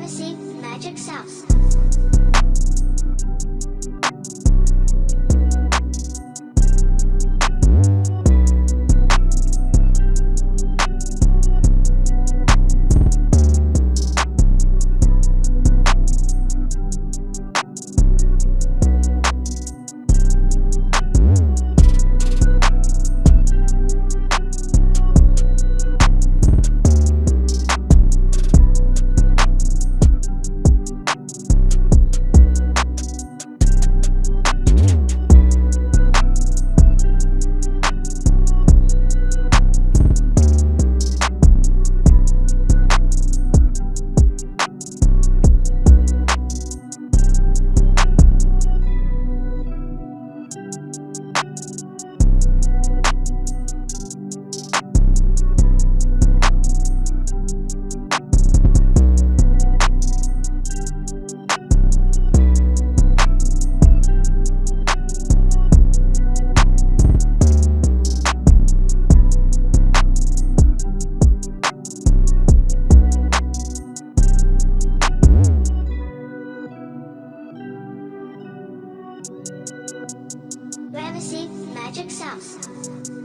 Magic Sauce. Sauce. Magic Sauce.